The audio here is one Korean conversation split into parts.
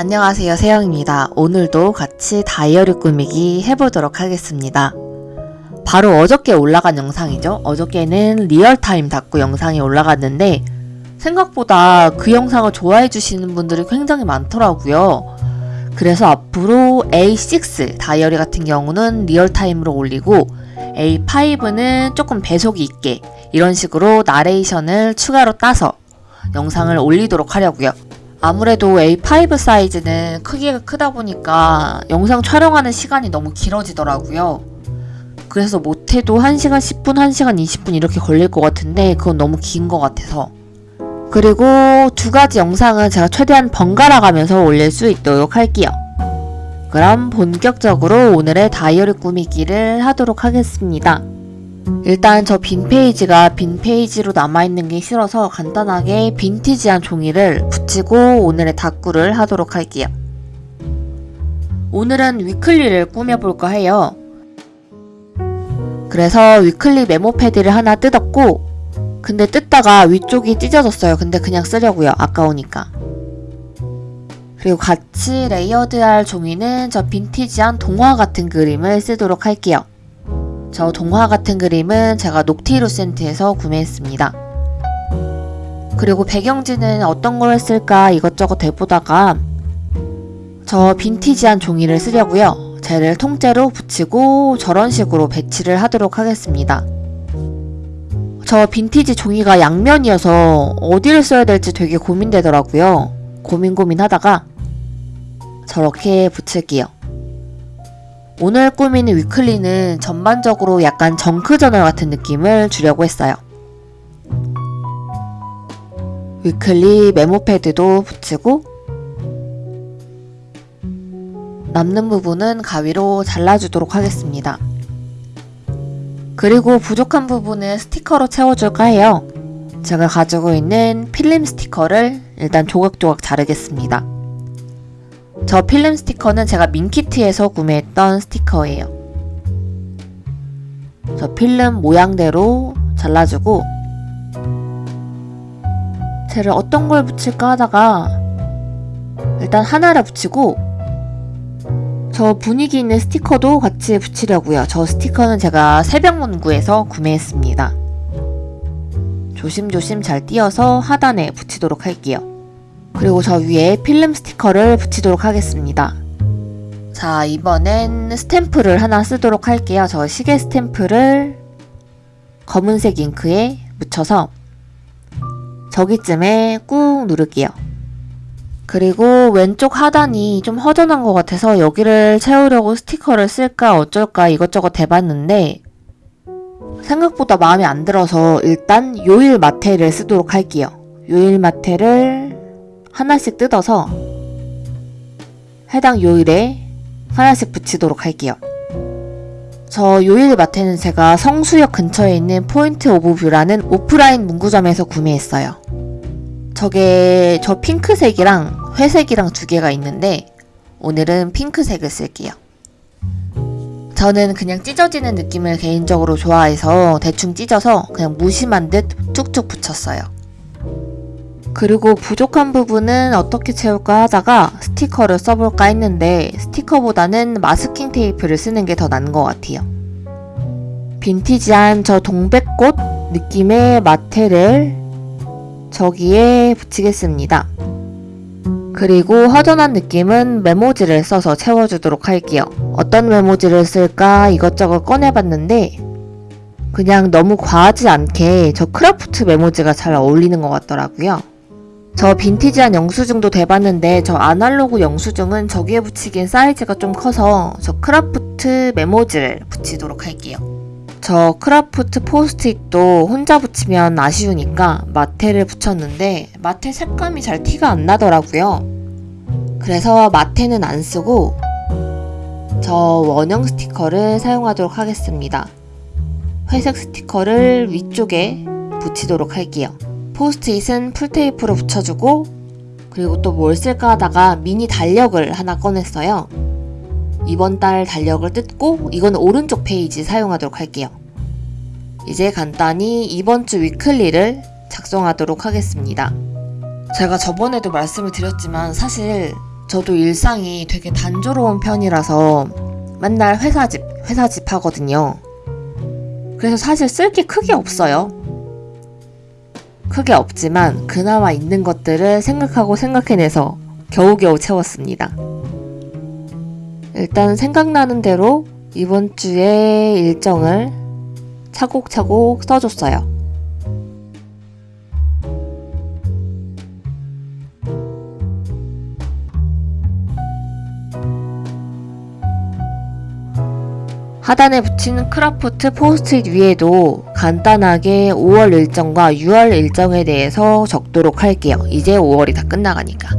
안녕하세요 세영입니다. 오늘도 같이 다이어리 꾸미기 해보도록 하겠습니다. 바로 어저께 올라간 영상이죠. 어저께는 리얼타임 다꾸 영상이 올라갔는데 생각보다 그 영상을 좋아해 주시는 분들이 굉장히 많더라고요. 그래서 앞으로 A6 다이어리 같은 경우는 리얼타임으로 올리고 A5는 조금 배속이 있게 이런 식으로 나레이션을 추가로 따서 영상을 올리도록 하려고요. 아무래도 A5 사이즈는 크기가 크다 보니까 영상 촬영하는 시간이 너무 길어지더라고요. 그래서 못해도 1시간 10분, 1시간 20분 이렇게 걸릴 것 같은데 그건 너무 긴 것 같아서. 그리고 두 가지 영상은 제가 최대한 번갈아 가면서 올릴 수 있도록 할게요. 그럼 본격적으로 오늘의 다이어리 꾸미기를 하도록 하겠습니다. 일단 저 빈 페이지가 빈 페이지로 남아있는 게 싫어서 간단하게 빈티지한 종이를 붙이고 오늘의 다꾸를 하도록 할게요. 오늘은 weekly를 꾸며볼까 해요. 그래서 weekly 메모 패드를 하나 뜯었고 근데 뜯다가 위쪽이 찢어졌어요. 근데 그냥 쓰려고요. 아까우니까. 그리고 같이 layered할 종이는 저 빈티지한 동화 같은 그림을 쓰도록 할게요. 저 동화 같은 그림은 제가 녹티루센트에서 구매했습니다. 그리고 배경지는 어떤 걸 쓸까 이것저것 해보다가 저 빈티지한 종이를 쓰려고요. 쟤를 통째로 붙이고 저런 식으로 배치를 하도록 하겠습니다. 저 빈티지 종이가 양면이어서 어디를 써야 될지 되게 고민되더라고요. 고민 고민하다가 저렇게 붙일게요. 오늘 꾸미는 위클리는 전반적으로 약간 정크 저널 같은 느낌을 주려고 했어요. 위클리 메모 패드도 붙이고 남는 부분은 가위로 잘라주도록 하겠습니다. 그리고 부족한 부분은 스티커로 채워줄까 해요. 제가 가지고 있는 필름 스티커를 일단 조각조각 자르겠습니다. 저 필름 스티커는 제가 민키트에서 구매했던 스티커예요. 저 필름 모양대로 잘라주고 쟤를 어떤 걸 붙일까 하다가 일단 하나를 붙이고 저 분위기 있는 스티커도 같이 붙이려고요. 저 스티커는 제가 새벽문구에서 구매했습니다. 조심조심 잘 띄어서 하단에 붙이도록 할게요. 그리고 저 위에 필름 스티커를 붙이도록 하겠습니다. 자, 이번엔 스탬프를 하나 쓰도록 할게요. 저 시계 스탬프를 검은색 잉크에 묻혀서 저기쯤에 꾹 누를게요. 그리고 왼쪽 하단이 좀 허전한 것 같아서 여기를 채우려고 스티커를 쓸까 어쩔까 이것저것 해봤는데 생각보다 마음에 안 들어서 일단 요일 마테를 쓰도록 할게요. 요일 마테를 하나씩 뜯어서 해당 요일에 하나씩 붙이도록 할게요. 저 요일 마테는 제가 성수역 근처에 있는 포인트 오브 뷰라는 오프라인 문구점에서 구매했어요. 저게 저 핑크색이랑 회색이랑 두 개가 있는데 오늘은 핑크색을 쓸게요. 저는 그냥 찢어지는 느낌을 개인적으로 좋아해서 대충 찢어서 그냥 무심한 듯 툭툭 붙였어요. 그리고 부족한 부분은 어떻게 채울까 하다가 스티커를 써볼까 했는데 스티커보다는 마스킹 테이프를 쓰는 게 더 나은 것 같아요. 빈티지한 저 동백꽃 느낌의 마테를 저기에 붙이겠습니다. 그리고 허전한 느낌은 메모지를 써서 채워주도록 할게요. 어떤 메모지를 쓸까 이것저것 꺼내봤는데 그냥 너무 과하지 않게 저 크라프트 메모지가 잘 어울리는 것 같더라고요. 저 빈티지한 영수증도 대봤는데 저 아날로그 영수증은 저기에 붙이기엔 사이즈가 좀 커서 저 크라프트 메모지를 붙이도록 할게요. 저 크라프트 포스트잇도 혼자 붙이면 아쉬우니까 마테를 붙였는데 마테 색감이 잘 티가 안 나더라고요. 그래서 마테는 안 쓰고 저 원형 스티커를 사용하도록 하겠습니다. 회색 스티커를 위쪽에 붙이도록 할게요. 포스트잇은 풀테이프로 붙여주고 그리고 또 뭘 쓸까 하다가 미니 달력을 하나 꺼냈어요. 이번 달 달력을 뜯고 이건 오른쪽 페이지 사용하도록 할게요. 이제 간단히 이번 주 weekly를 작성하도록 하겠습니다. 제가 저번에도 말씀을 드렸지만 사실 저도 일상이 되게 단조로운 편이라서 맨날 회사집, 회사집 하거든요. 그래서 사실 쓸 게 크게 없어요. 크게 없지만 그나마 있는 것들을 생각하고 생각해내서 겨우겨우 채웠습니다. 일단 생각나는 대로 이번 주에 일정을 차곡차곡 써줬어요. 하단에 붙인 크라프트 포스트잇 위에도 간단하게 5월 일정과 6월 일정에 대해서 적도록 할게요. 이제 5월이 다 끝나가니까.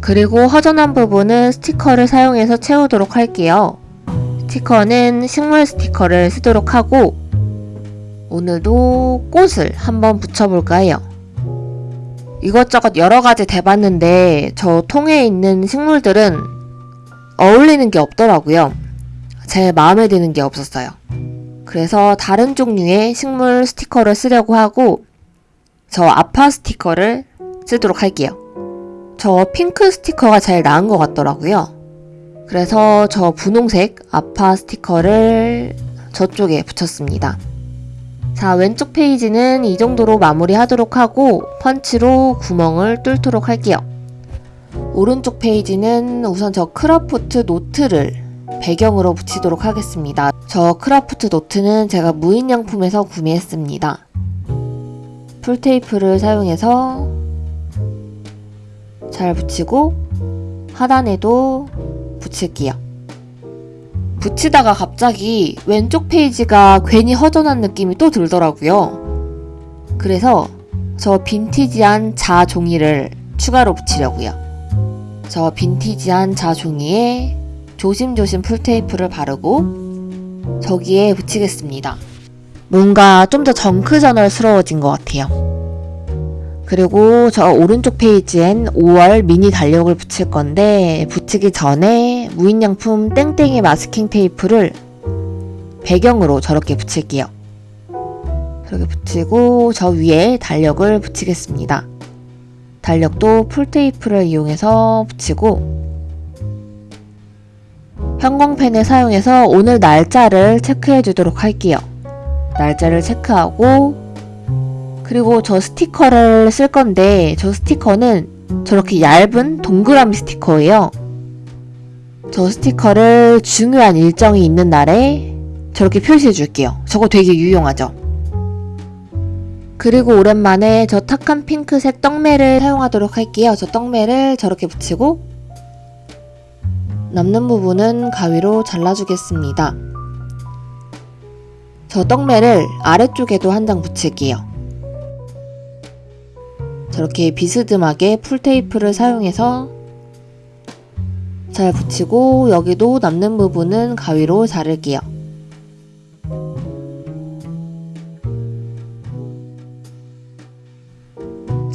그리고 허전한 부분은 스티커를 사용해서 채우도록 할게요. 스티커는 식물 스티커를 쓰도록 하고 오늘도 꽃을 한번 붙여볼까 해요. 이것저것 여러가지 대봤는데 저 통에 있는 식물들은 어울리는 게 없더라고요. 제 마음에 드는 게 없었어요. 그래서 다른 종류의 식물 스티커를 쓰려고 하고 저 아파 스티커를 쓰도록 할게요. 저 핑크 스티커가 제일 나은 것 같더라고요. 그래서 저 분홍색 아파 스티커를 저쪽에 붙였습니다. 자, 왼쪽 페이지는 이 정도로 마무리하도록 하고 펀치로 구멍을 뚫도록 할게요. 오른쪽 페이지는 우선 저 크라프트 노트를 배경으로 붙이도록 하겠습니다. 저 크라프트 노트는 제가 무인양품에서 구매했습니다. 풀테이프를 사용해서 잘 붙이고 하단에도 붙일게요. 붙이다가 갑자기 왼쪽 페이지가 괜히 허전한 느낌이 또 들더라고요. 그래서 저 빈티지한 자 종이를 추가로 붙이려고요. 저 빈티지한 자 종이에 조심조심 풀테이프를 바르고 저기에 붙이겠습니다. 뭔가 좀 더 junk journal스러워진 것 같아요. 그리고 저 오른쪽 페이지엔 5월 미니 달력을 붙일 건데 붙이기 전에 무인양품 땡땡이 마스킹 테이프를 배경으로 저렇게 붙일게요. 저렇게 붙이고 저 위에 달력을 붙이겠습니다. 달력도 풀테이프를 이용해서 붙이고 형광펜을 사용해서 오늘 날짜를 체크해 주도록 할게요. 날짜를 체크하고 그리고 저 스티커를 쓸 건데 저 스티커는 저렇게 얇은 동그라미 스티커예요. 저 스티커를 중요한 일정이 있는 날에 저렇게 표시해 줄게요. 저거 되게 유용하죠? 그리고 오랜만에 저 탁한 핑크색 떡매를 사용하도록 할게요. 저 떡매를 저렇게 붙이고 남는 부분은 가위로 잘라주겠습니다. 저 떡매를 아래쪽에도 한 장 붙일게요. 저렇게 비스듬하게 풀테이프를 사용해서 잘 붙이고 여기도 남는 부분은 가위로 자를게요.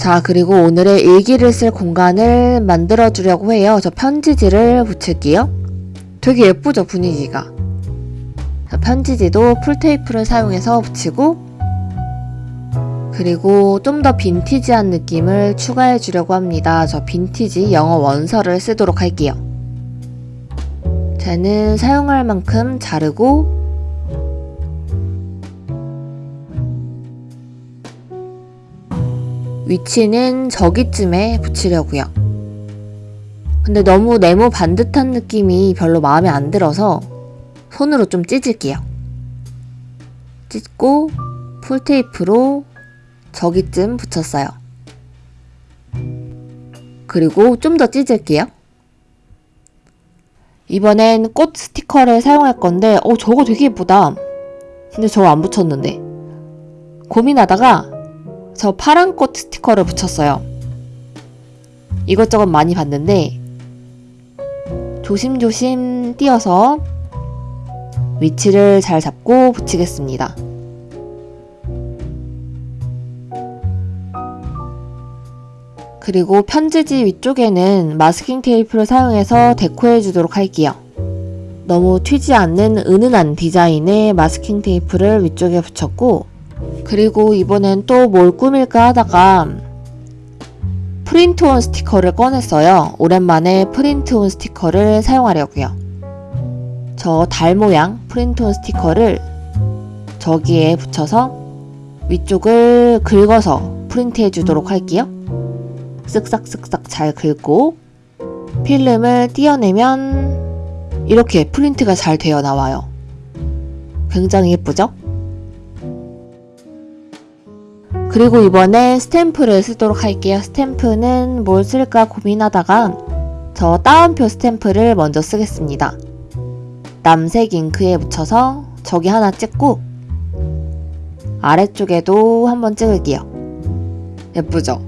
자 그리고 오늘의 일기를 쓸 공간을 만들어 주려고 해요. 저 편지지를 붙일게요. 되게 예쁘죠 분위기가. 편지지도 풀테이프를 사용해서 붙이고 그리고 좀 더 빈티지한 느낌을 추가해 주려고 합니다. 저 빈티지 영어 원서를 쓰도록 할게요. 쟤는 사용할 만큼 자르고 위치는 저기쯤에 붙이려고요. 근데 너무 네모 반듯한 느낌이 별로 마음에 안 들어서 손으로 좀 찢을게요. 찢고 풀테이프로 저기쯤 붙였어요. 그리고 좀 더 찢을게요. 이번엔 꽃 스티커를 사용할 건데 어 저거 되게 예쁘다. 근데 저거 안 붙였는데 고민하다가 저 파란 꽃 스티커를 붙였어요. 이것저것 많이 봤는데 조심조심 띄어서 위치를 잘 잡고 붙이겠습니다. 그리고 편지지 위쪽에는 마스킹 테이프를 사용해서 데코해 주도록 할게요. 너무 튀지 않는 은은한 디자인의 마스킹 테이프를 위쪽에 붙였고 그리고 이번엔 또 뭘 꾸밀까 하다가 프린트온 스티커를 꺼냈어요. 오랜만에 프린트온 스티커를 사용하려고요. 저 달 모양 프린트온 스티커를 저기에 붙여서 위쪽을 긁어서 프린트해 주도록 할게요. 쓱싹쓱싹 잘 긁고 필름을 띄어내면 이렇게 프린트가 잘 되어 나와요. 굉장히 예쁘죠? 그리고 이번에 스탬프를 쓰도록 할게요. 스탬프는 뭘 쓸까 고민하다가 저 따옴표 스탬프를 먼저 쓰겠습니다. 남색 잉크에 묻혀서 저기 하나 찍고 아래쪽에도 한번 찍을게요. 예쁘죠?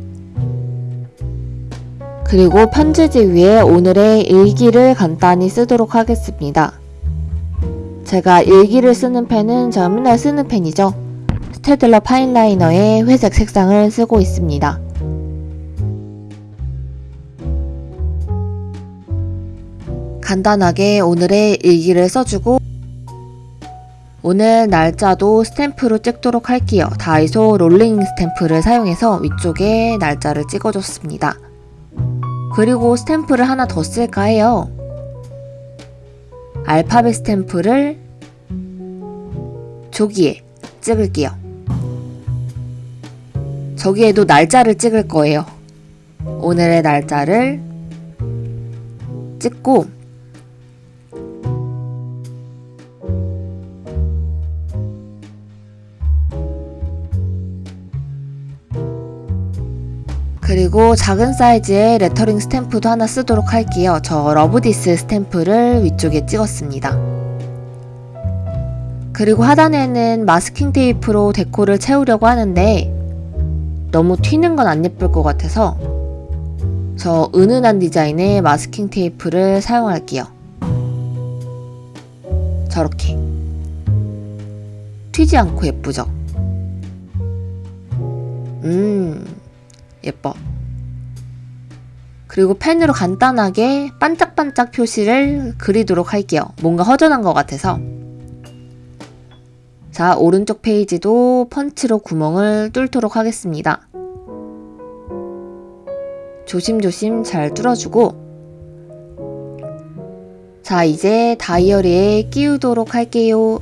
그리고 편지지 위에 오늘의 일기를 간단히 쓰도록 하겠습니다. 제가 일기를 쓰는 펜은 제가 맨날 쓰는 펜이죠. 스테들러 파인라이너의 회색 색상을 쓰고 있습니다. 간단하게 오늘의 일기를 써주고 오늘 날짜도 스탬프로 찍도록 할게요. 다이소 롤링 스탬프를 사용해서 위쪽에 날짜를 찍어줬습니다. 그리고 스탬프를 하나 더 쓸까 해요. 알파벳 스탬프를 저기에 찍을게요. 저기에도 날짜를 찍을 거예요. 오늘의 날짜를 찍고 그리고 작은 사이즈의 레터링 스탬프도 하나 쓰도록 할게요. 저 love this 스탬프를 위쪽에 찍었습니다. 그리고 하단에는 마스킹 테이프로 deco를 채우려고 하는데 너무 튀는 건 안 예쁠 것 같아서 저 은은한 디자인의 마스킹 테이프를 사용할게요. 저렇게 튀지 않고 예쁘죠? 음 예뻐. 그리고 펜으로 간단하게 반짝반짝 표시를 그리도록 할게요. 뭔가 허전한 것 같아서. 자, 오른쪽 페이지도 펀치로 구멍을 뚫도록 하겠습니다. 조심조심 잘 뚫어주고 자, 이제 다이어리에 끼우도록 할게요.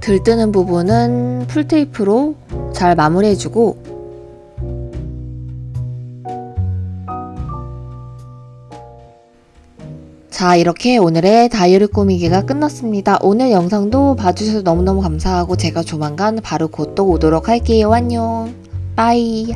들뜨는 부분은 풀테이프로 잘 마무리해주고 자 이렇게 오늘의 다이어리 꾸미기가 끝났습니다. 오늘 영상도 봐주셔서 너무너무 감사하고 제가 조만간 바로 곧 또 오도록 할게요. 안녕. 빠이.